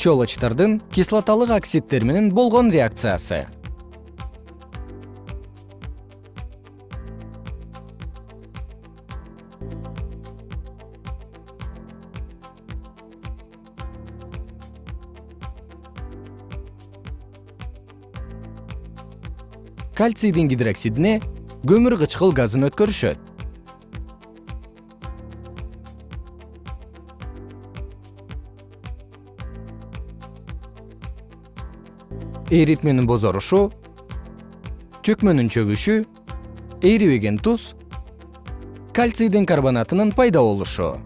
щелочтордун кислоталык оксидтер менен болгон реакциясы. Кальцийдин гидроксидине көмүр кычкыл газын өткөрүшөт эритменин бозорушу чөкмөнүн чөгүшү эрибеген туз кальцийдин карбонатынын пайда болушу